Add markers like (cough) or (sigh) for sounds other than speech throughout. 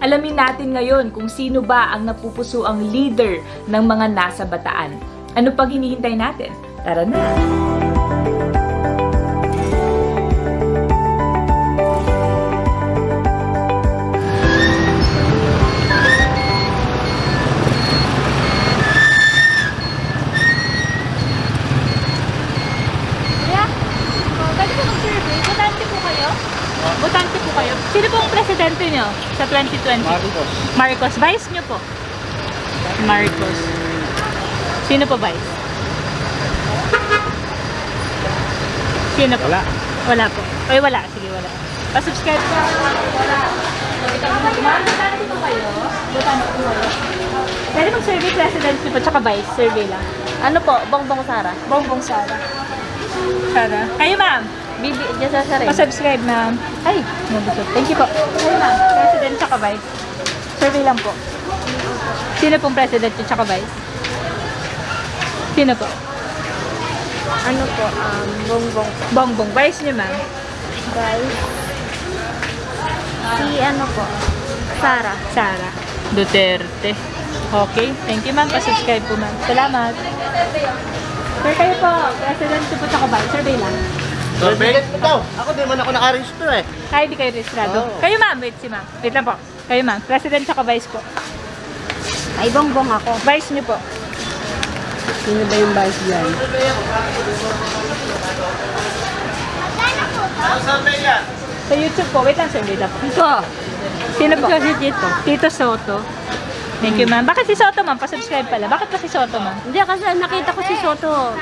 Alamin natin ngayon kung sino ba ang napupuso ang leader ng mga nasa bataan. Ano pang hinihintay natin? Tara na! Sino po ang presidente nyo sa 2020? Marcos. Marcos. Vice nyo po? Marcos. Sino po vice? Sino po? Wala. Wala po. Ay, wala. Sige, wala. Pa-subscribe ka. Wala. Pwede mag-survey president nyo po, tsaka vice. Survey lang. Ano po? Bongbong Sara. Bongbong Sara. Sara. Kayo, ma'am. Bibi, dyan sa Sara. Pa-subscribe, ma'am. Ay, nabusog. Thank you po. Kayo, ma'am. President tsaka vice. Survey lang po. Sino pong president yung tsaka vice? Sino po? Ano po? Um, bongbong. Bongbong. Vice niyo, ma'am. Guys. Si ano po? Sara. Sara. Duterte. Okay. Thank you, ma'am. Pa-subscribe po, ma'am. Salamat. Sir, kayo po. President po tsaka vice. Survey lang. Ikaw, ako di man ako naka-register eh. Kaya di kayo registrado. Oo. Kayo, ma'am. Wait, si ma'am. Wait lang po. Kayo, ma'am. President tsaka vice po. Ay, bongbong ako. Vice niyo po. Sino ba yung vice dyan? Ano? Sa YouTube po. Wait lang, sir. Wait lang po. Ito. Sino po? Kasi dito. Tito Soto. Thank you, ma'am. Bakit si Soto, ma'am? Pa-subscribe pala. Bakit pa si Soto, ma'am? Hindi, kasi nakita ko si Soto.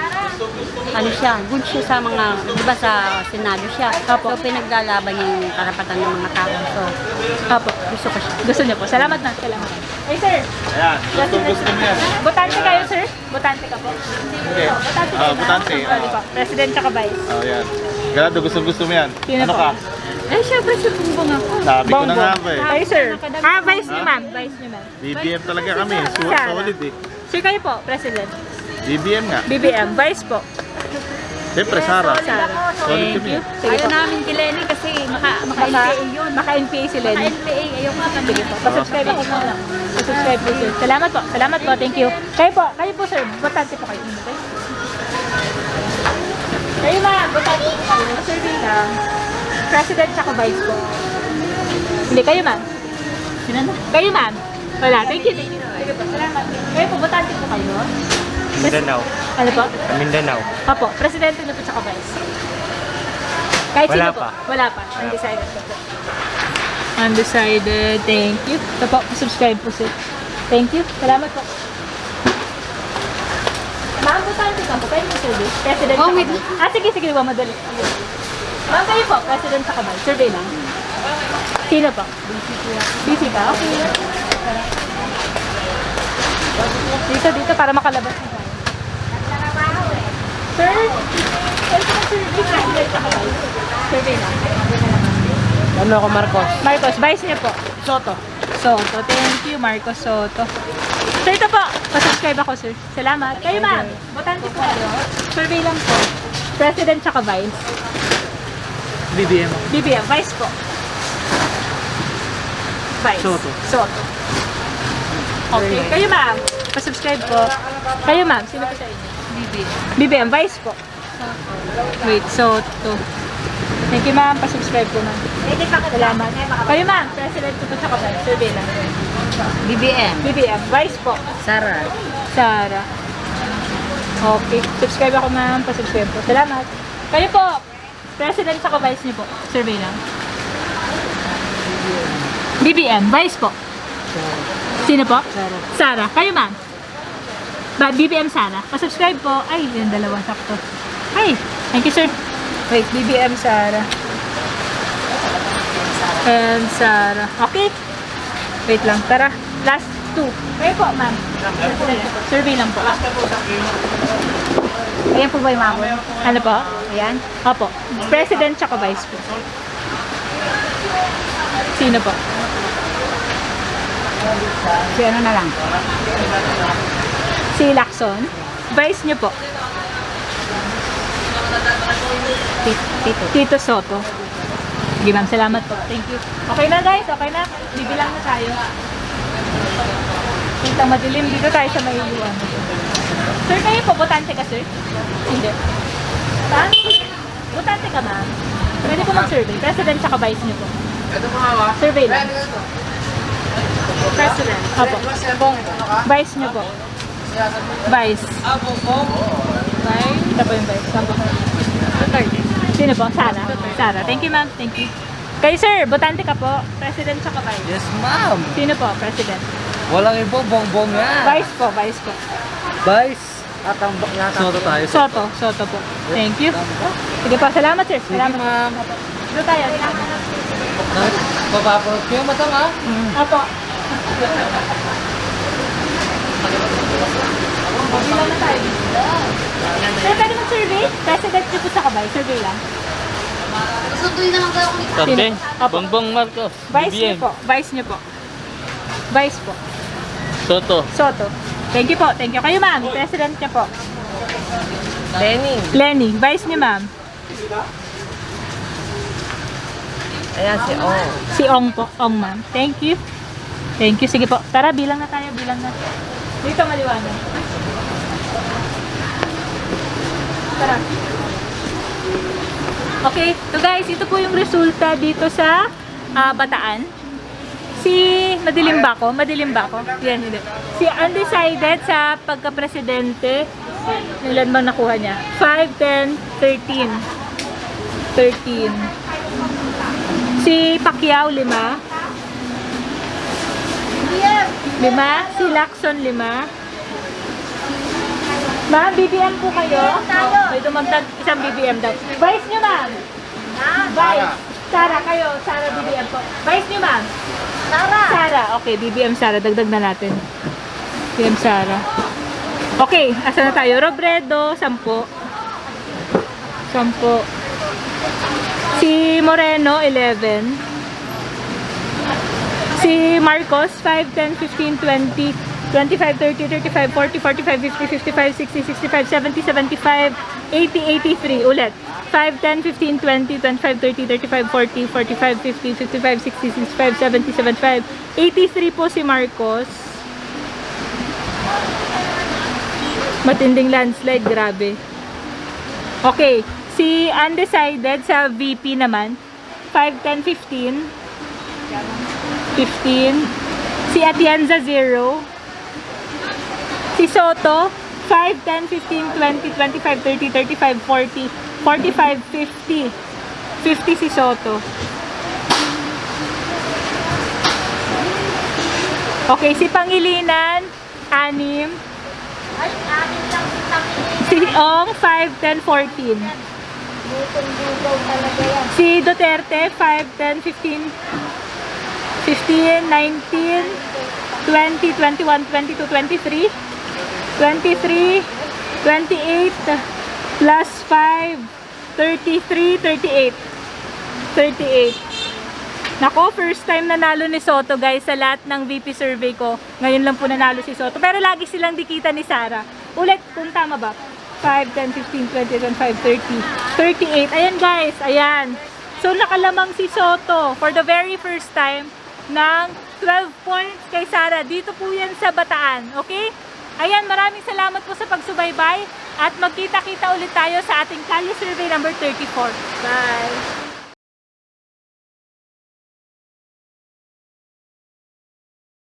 Ano siya? Good siya sa mga, di ba sa Senado siya. Opo. So, pinaglalaban niya yung karapatan ng mga tao. So, Apo. gusto ko siya. Gusto niyo po. Salamat na. Salamat. Ay, sir. Ayan, gusto gusto yan. Botante kayo, sir? Botante ka po? Hindi. Botante Ah, kayo, ma'am? botante. Sorry po. President tsaka vice. Oh, yan. Ganado, gusto gusto mo yan. Sino ano po? ka? Eh, syempre si bongbong ako. Sabi ko na nga ba eh. Ay, sir. Ah, vice niyo, ma'am. Vice niyo, ma'am. BBM talaga kami. Solid eh. Sir, kayo po, president. BBM nga. BBM. Vice po. Siyempre, Sara. Sara. Solid Thank kami. po. namin si Lenny kasi maka, Maka, maka-NPA si Lenny. NPA, ayaw ka Sige po. Pa-subscribe ako muna. Pa-subscribe po, sir. Salamat po. Salamat po. Thank you. Kayo po. Kayo po, sir. Botante po kayo. Okay? Kayo ma'am. Botante po kayo. Survey lang. President tsaka vice po. Hindi. Kayo ma'am. Sino na? Kayo ma'am. Wala. Thank you. Thank you. Salamat. Kayo po. Botante po kayo. Mindanao. Ano po? Mindanao. Apo. Presidente na po tsaka vice. Kahit Wala sino po. pa. Wala pa. Undecided po po. Undecided. Thank you. Ito po. Subscribe po sir. Thank you. Salamat po. Ma'am, butante ka po. Kayo mo service. President Oh, sa wait. Ah, sige, sige. Huwag madali. Ma'am, kayo po. President sa kabay. Survey lang. Sino po? Busy ka? Okay. Dito, dito. Para makalabas tayo. Sir? Survey lang. Ano ako, Marcos? Marcos, vice niyo po. Soto. Soto. Thank you, Marcos Soto. So ito po, pasubscribe ako, sir. Salamat. Kayo, ma'am. Botante po kayo. Survey lang po. President tsaka vice. BBM. BBM, vice po. Vice. Soto. Soto. Okay. Kayo, ma'am. Pasubscribe po. Kayo, ma'am. Sino po sa inyo? BBM. BBM, vice po. Wait, Soto. Thank you, ma'am. Pasubscribe po, ma'am. Salamat. Kayo, ma'am. President po tsaka vice. Survey lang. BBM. BBM, vice po. Sara. Sara. Okay. Subscribe ako ma'am. Pa-subscribe po. Salamat. Kayo po. President sa vice niyo po. Survey lang. BBM. Vice po. Sino po? Sara. Sara. Kayo ma'am. Ba, BBM Sara. Pa-subscribe po. Ay, yung dalawa sakto. Ay, thank you sir. Wait, BBM Sara. And Sara. Okay. Wait lang. Tara. Last two. Kayo po, ma'am. Survey lang po. Ayan po ba yung mamo? Ano po? Ayan. Opo. President tsaka vice po. Sino po? Si ano na lang? Si Lacson. Vice niyo po. Tito. Tito Soto. Sige ma'am, salamat po. Thank you. Okay na guys, okay na. Bibilang na tayo. Kita madilim dito tayo sa may iwan. Sir, kayo po, botante ka sir? Hindi. Saan? Botante ka ma'am. Pwede po mag-survey. President tsaka vice niyo po. Survey lang. President. Apo. Vice niyo po. Vice. Vice. Ito po yung vice. Saan po? Sino po? Sara. Sara. Thank you ma'am. Thank you. Kayo sir, botante ka po. President tsaka vice. Yes, ma'am. Sino po? President. Walang ibo, bongbong yan. Vice po. Vice po. Vice. Atambak yata. Soto tayo. Soto. Soto po. Thank you. Sige po. Salamat sir. Salamat. ma'am. Dito tayo. Papapanood ko yung mata, ma. Apo. (laughs) Bilang na tayo. Sir, pwede mag-survey? President niyo po sa kabay. Survey lang. Sunduin naman kayo kung Karte. Apo. Bongbong Marcos. Vice niyo po. Vice niyo po. Vice po. Soto. Soto. Thank you po. Thank you. Kayo ma'am. President niyo po. Lenny. Lenny. Vice niyo ma'am. Ayan si Ong. Si Ong po. Ong ma'am. Thank you. Thank you. Sige po. Tara, bilang na tayo. Bilang na. Dito maliwanag. Tara. Okay. So guys, ito po yung resulta dito sa ah, Bataan. Si Madilim ba ako? Madilim ba ako? Yan, hindi. Si undecided sa pagka-presidente, ilan bang nakuha niya? 5, 10, 13. 13. Si Pacquiao, lima. Lima. Si Lacson, lima. Ma'am, BBM po kayo? Tayo. May dumagdag isang BBM daw. Vice niyo, ma'am. Vice. Sara, kayo. Sara, BBM po. Vice niyo, ma'am. Sara. Sara. Okay, BBM Sara. Dagdag na natin. BBM Sara. Okay, asa na tayo? Robredo, sampo. Sampo. Si Moreno, 11. Si Marcos, 5, 10, 15, 20, 25, 30, 35, 40, 45, 50, 55, 60, 65, 70, 75, 80, 83. Ulit. 5, 10, 15, 20, 25, 30, 35, 40, 45, 50, 55, 60, 65, 70, 75, 83 po si Marcos. Matinding landslide, grabe. Okay, si undecided sa VP naman, 5, 10, 15. 15. Si Atienza, 0. Si Soto, 5, 10, 15, 20, 25, 30, 35, 40, 45, 50. 50 si Soto. Okay, si Pangilinan, 6. Ay, amin lang si Tangin. Si Ong, 5, 10, 14. Butong-bugaw talaga yan. Si Duterte, 5, 10, 15, 15, 19, 20, 21, 22, 23, 23, 28, plus 5, 33, 38. 38. Nako, first time nanalo ni Soto guys sa lahat ng VP survey ko. Ngayon lang po nanalo si Soto. Pero lagi silang dikita ni Sara. Ulit, kung tama ba? 5, 10, 15, 20, 25, 30, 38. Ayan guys, ayan. So nakalamang si Soto for the very first time ng 12 points kay Sara. Dito po yan sa Bataan. Okay? Ayan, maraming salamat po sa pagsubaybay at magkita-kita ulit tayo sa ating Kalye Survey number 34. Bye!